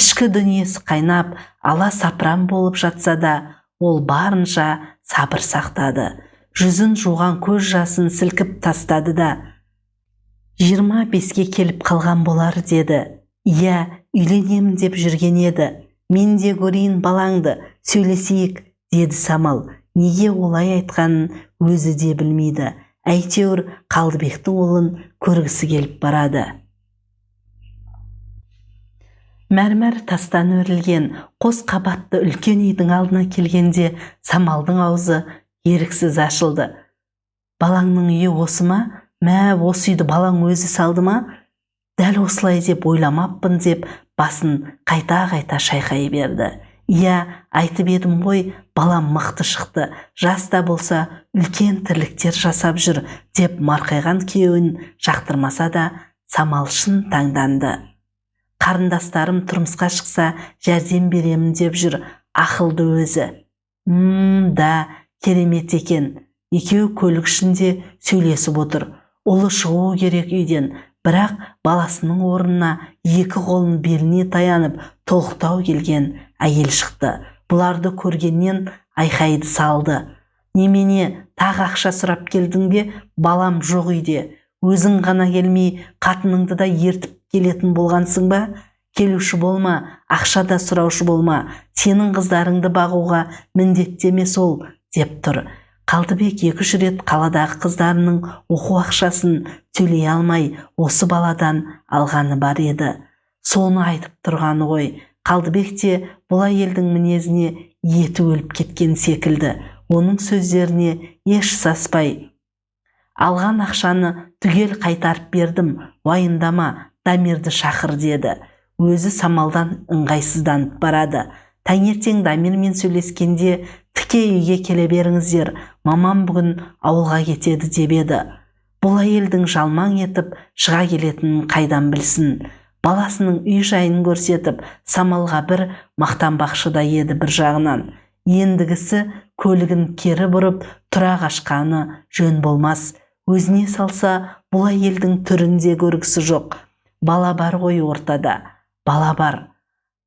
ішкі дүниесі қайнап ала сапыран болып жатса да ол барынша сабыр сақтады. Жүзін жуған көз жасын сілкіп тастады да жиырма беске келіп қалған болар деді. Иә үйленемін деп жүрген еді. Мен де көрейін балаңды сөйлесейік деді самал. Неге олай айтқанын өзі де білмейді. Әйтеуір қалдыбектің ұлын көргісі келіп барады. Мәрмәр тастан өрілген қос қабатты үлкен үйдің алдына келгенде самалдың аузы еріксіз ашылды. Балаңның үйі осы ма? Мә осы үйді балаң өзі салды ма? Дәл осылай деп ойламаппын деп басын қайта-қайта шайқай берді. Иә айтып едім ғой балам мықты шықты. Жас та болса үлкен тірліктер жасап жүр деп марқайған күйеуін жақтырмаса да самал шын таңданды. Қарындастарым тұрмысқа шықса жәрдем беремін деп жүр ақылды өзі. Мм да керемет екен екеуі көлік ішінде сөйлесіп отыр. Ұлы шығуы керек үйден бірақ баласының орнына екі қолын беліне таянып толықтау келген әйел шықты. Бұларды көргеннен айқайды салды. Немене тағы ақша сұрап келдің бе? Балам жоқ үйде өзің ғана келмей қатыныңды да ертіп келетін болғансың ба? Келуші болма ақша да сұраушы болма сенің қыздарыңды бағуға міндетті емес ол деп тұр. Қалдыбек екі үш рет қаладағы қыздарының оқу ақшасын төлей алмай осы баладан алғаны бар еді. Соны айтып тұрғаны ғой. Қалдыбек те бұл әйелдің мінезіне еті өліп кеткен секілді. Оның сөздеріне еш саспай алған ақшаны түгел қайтарып бердім уайымдама дамирді шақыр деді. Өзі самалдан ыңғайсызданып барады. Таңертең дамирмен сөйлескенде тіке үйге келе беріңіздер мамам бүгін ауылға кетеді деп еді. Бұл әйелдің жалмаң етіп шыға келетінін қайдан білсін? Баласының үй жайын көрсетіп самалға бір мақтанбақшы да еді бір жағынан. Ендігісі көлігін кері бұрып тұра қашқаны жөн болмас. Өзіне салса бұл әйелдің түрінде көргісі жоқ. Бала бар ғой ортада. Бала бар.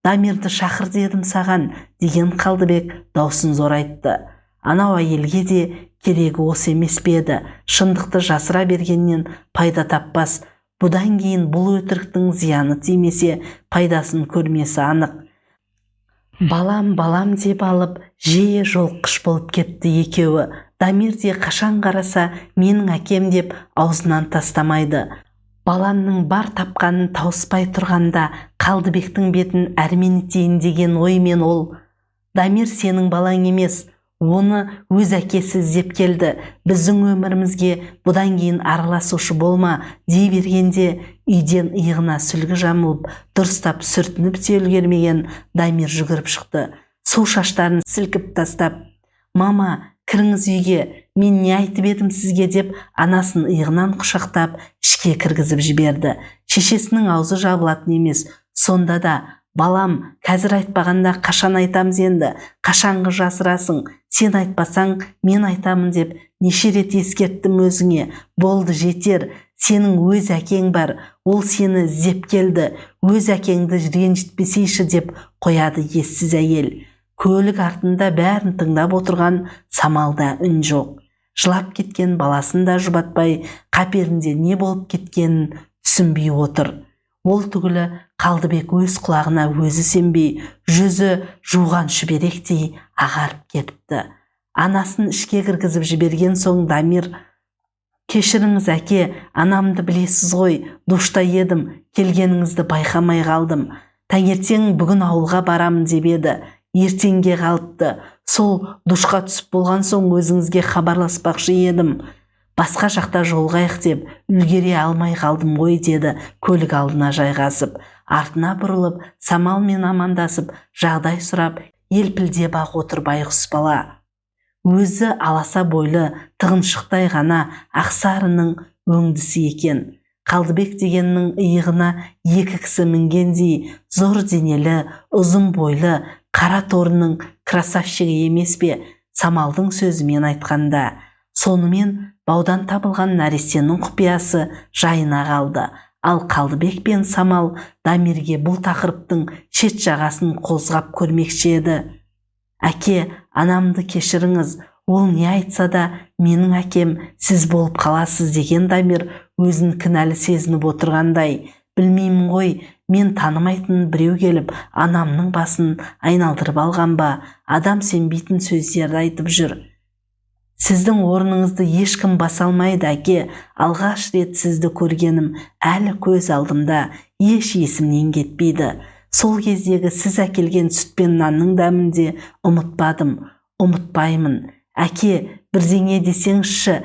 Дамирді шақыр дедім саған деген қалдыбек даусын зорайтты. Анау әйелге де керегі осы емес пе еді. Шындықты жасыра бергеннен пайда таппас. Бұдан кейін бұл өтіріктің зияны тимесе пайдасын көрмесі анық. Балам балам деп алып жиі жолқыш болып кетті екеуі. Дамир де қашан қараса менің әкем деп аузынан тастамайды. Баламның бар тапқанын тауыспай тұрғанда қалдыбектің бетін әрмен етейін деген оймен ол. Дамир сенің балаң емес. Оны өз әкесі іздеп келді. Біздің өмірімізге бұдан кейін араласушы болма дей бергенде үйден иығына сүлгі жамылып дұрыстап сүртініп те үлгермеген дамир жүгіріп шықты. Су шаштарын сілкіп тастап мама кіріңіз үйге мен не айтып едім сізге? деп анасын иығынан құшақтап ішке кіргізіп жіберді. Шешесінің аузы жабылатын емес сонда да балам қазір айтпағанда қашан айтамыз енді? Қашанғы жасырасың? Сен айтпасаң мен айтамын деп неше рет ескерттім өзіңе. Болды жетер. Сенің өз әкең бар. Ол сені іздеп келді. Өз әкеңді ренжітпесейші деп қояды ессіз әйел. Көлік артында бәрін тыңдап отырған самалда үн жоқ. Жылап кеткен баласын да жұбатпай қаперінде не болып кеткенін түсінбей отыр. Ол түгілі қалдыбек өз құлағына өзі сенбей жүзі жуған шүберектей ағарып кетіпті. Анасын ішке кіргізіп жіберген соң дамир кешіріңіз әке анамды білесіз ғой душта едім келгеніңізді байқамай қалдым. Таңертең бүгін ауылға барамын деп еді. Ертеңге қалыпты. Сол душқа түсіп болған соң өзіңізге хабарласпақшы едім. Басқа жақта жолғайық деп үлгере алмай қалдым ғой деді көлік алдына жайғасып. Артына бұрылып самалмен амандасып жағдай сұрап елпілдеп ақ отыр байғұс бала. Өзі аласа бойлы тығыншықтай ғана ақсарының өңдісі екен. Қалдыбек дегеннің иығына екі кісі мінгендей зор денелі ұзын бойлы қара торының красавчигі емес пе? Самалдың сөзімен айтқанда. Сонымен баудан табылған нәрестенің құпиясы жайына қалды. Ал қалдыбек пен самал дамирге бұл тақырыптың шет жағасын қозғап көрмекші еді. Әке анамды кешіріңіз ол не айтса да менің әкем сіз болып қаласыз деген дамир өзін кінәлі сезініп отырғандай. Білмеймін ғой мен танымайтын біреу келіп анамның басын айналдырып алған ба? Адам сенбейтін сөздерді айтып жүр. Сіздің орныңызды ешкім баса алмайды әке. Алғаш рет сізді көргенім әлі көз алдымда еш есімнен кетпейді. Сол кездегі сіз әкелген сүт пен нанның дәмін де ұмытпадым ұмытпаймын. Әке бірдеңе десеңізші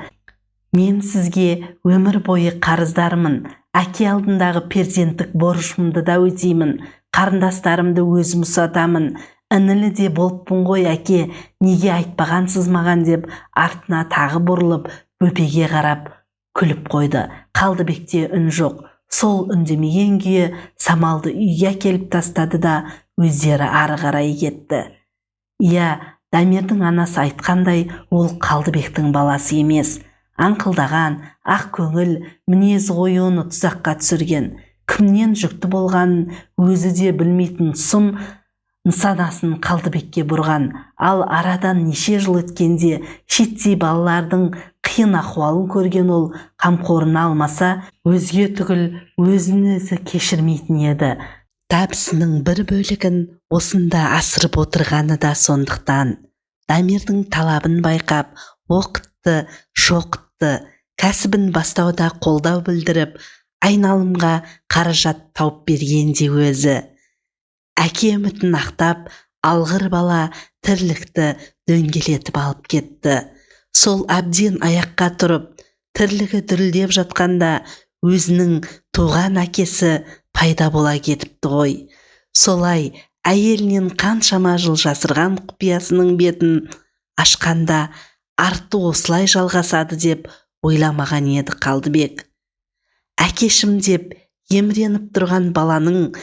мен сізге өмір бойы қарыздармын. Әке алдындағы перзенттік борышымды да өтеймін. Қарындастарымды өзім ұсатамын. Інілі де болыппын ғой әке. Неге айтпағансыз маған деп артына тағы бұрылып бөпеге қарап күліп қойды. Қалдыбекте үн жоқ. Сол үндемеген күйі самалды үйге әкеліп тастады да өздері ары қарай кетті. Иә дамирдің анасы айтқандай ол қалдыбектің баласы емес. Аңқылдаған ақ көңіл мінез оны тұзаққа түсірген. Кімнен жүкті болғанын өзі де білмейтін сұм нысанасын қалдыбекке бұрған. Ал арадан неше жыл өткенде шеттей балалардың қиын ахуалын көрген ол қамқорына алмаса өзге түгіл өзін өзі кешірмейтін еді. Табысының бір бөлігін осында асырып отырғаны да сондықтан. Дамирдің талабын байқап оқытты шоқытты кәсібін бастауда қолдау білдіріп айналымға қаражат тауып берген де өзі. Әке үмітін ақтап алғыр бала тірлікті дөңгелетіп алып кетті. Сол әбден аяққа тұрып тірлігі дүрілдеп жатқанда өзінің туған әкесі пайда бола кетіпті ғой. Солай әйелінен қаншама жыл жасырған құпиясының бетін ашқанда арты осылай жалғасады деп ойламаған еді қалдыбек. Әкешім деп еміреніп тұрған баланың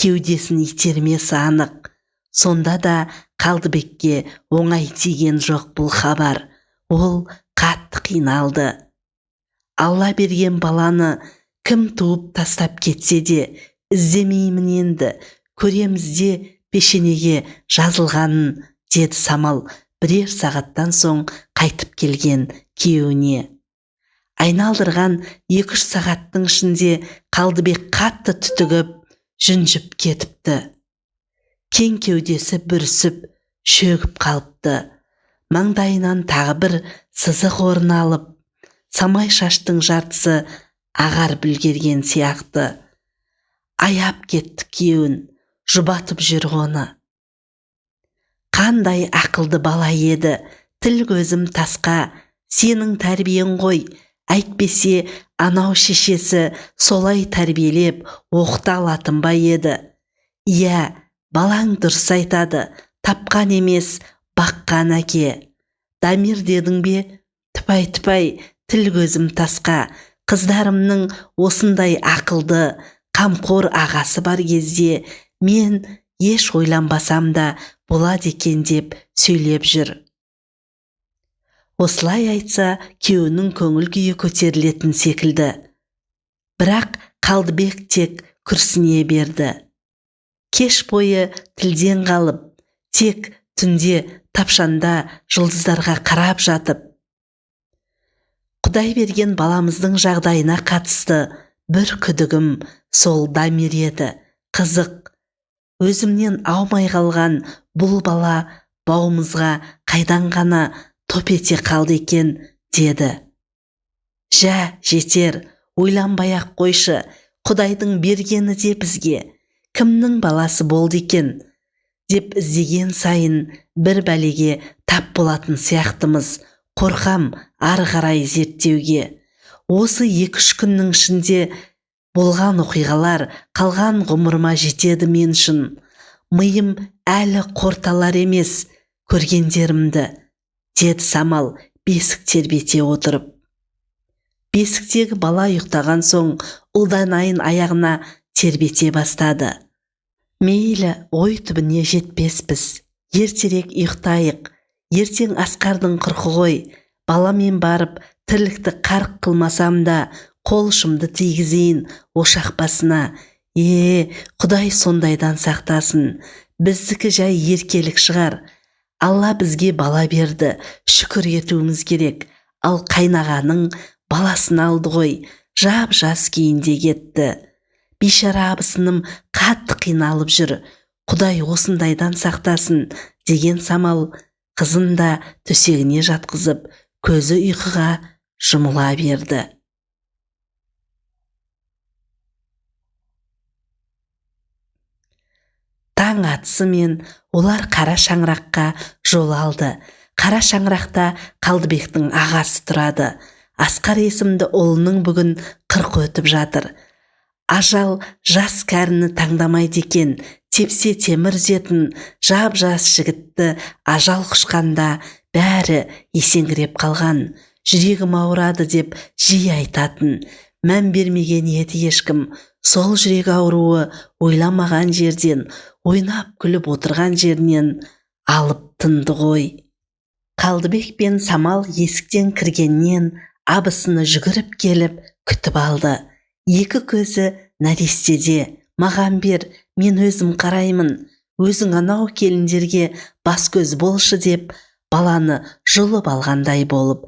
кеудесін итермесі анық. Сонда да қалдыбекке оңай тиген жоқ бұл хабар. Ол қатты қиналды. Алла берген баланы кім туып тастап кетсе де іздемеймін енді көреміз де пешенеге жазылғанын деді самал бірер сағаттан соң қайтып келген күйеуіне. Айналдырған екі үш сағаттың ішінде қалдыбек қатты түтігіп жүнжіп кетіпті. Кең кеудесі бүрісіп шөгіп қалыпты. Маңдайынан тағы бір сызық орын алып самай шаштың жартысы ағар бүлгерген сияқты. Аяп кетті күйеуін жұбатып жүр оны. Қандай ақылды бала еді тіл көзім тасқа сенің тәрбиең ғой әйтпесе анау шешесі солай тәрбиелеп оқыта алатын ба еді? Иә балаң дұрыс айтады тапқан емес баққан әке. Дамир дедің бе? Тіпай тіпай тіл көзім тасқа. Қыздарымның осындай ақылды қамқор ағасы бар кезде мен еш ойланбасам да болады екен деп сөйлеп жүр. Осылай айтса күйеуінің көңіл күйі көтерілетін секілді. Бірақ қалдыбек тек күрсіне берді. Кеш бойы тілден қалып тек түнде тапшанда жұлдыздарға қарап жатып. Құдай берген баламыздың жағдайына қатысты бір күдігім сол дамир еді. Қызық. Өзімнен аумай қалған бұл бала бауымызға қайдан ғана топ ете қалды екен деді. Жә жетер ойланбай ақ қойшы құдайдың бергені де бізге. Кімнің баласы болды екен? деп іздеген сайын бір бәлеге тап болатын сияқтымыз. Қорқам ары қарай зерттеуге осы екі үш күннің ішінде болған оқиғалар қалған ғұмырыма жетеді мен үшін. Миым әлі қорталар емес көргендерімді. Деді самал бесік тербете отырып. Бесіктегі бала ұйықтаған соң ұлданайын аяғына тербете бастады. Мейлі ой түбіне жетпеспіз. Ертерек ұйықтайық. Ертең асқардың қырқы ғой. Баламен барып тірлікті қарқ қылмасам да қол ұшымды тигізейін ошақ басына. Е құдай сондайдан сақтасын. Біздікі жай еркелік шығар. Алла бізге бала берді шүкір етуіміз керек. Ал қайнағаның баласын алды ғой жап жас күйінде кетті. Бейшара абысыным қатты қиналып жүр. Құдай осындайдан сақтасын деген самал қызын да төсегіне жатқызып көзі ұйқыға жұмыла берді. Таң атысымен олар қара шаңыраққа жол алды. Қара шаңырақта қалдыбектің ағасы тұрады. Асқар есімді ұлының бүгін қырық өтіп жатыр. Ажал жас кәріні таңдамайды екен. Тепсе темір үзетін жап жас жігітті ажал құшқанда бәрі есеңгіреп қалған. Жүрегім ауырады деп жиі айтатын. Мән бермеген еді ешкім. Сол жүрек ауруы ойламаған жерден ойнап күліп отырған жерінен алып тынды ғой. Қалдыбек пен самал есіктен кіргеннен абысыны жүгіріп келіп күтіп алды. Екі көзі нәрестеде. Маған бер мен өзім қараймын. Өзің анау келіндерге бас көз болшы деп баланы жұлып алғандай болып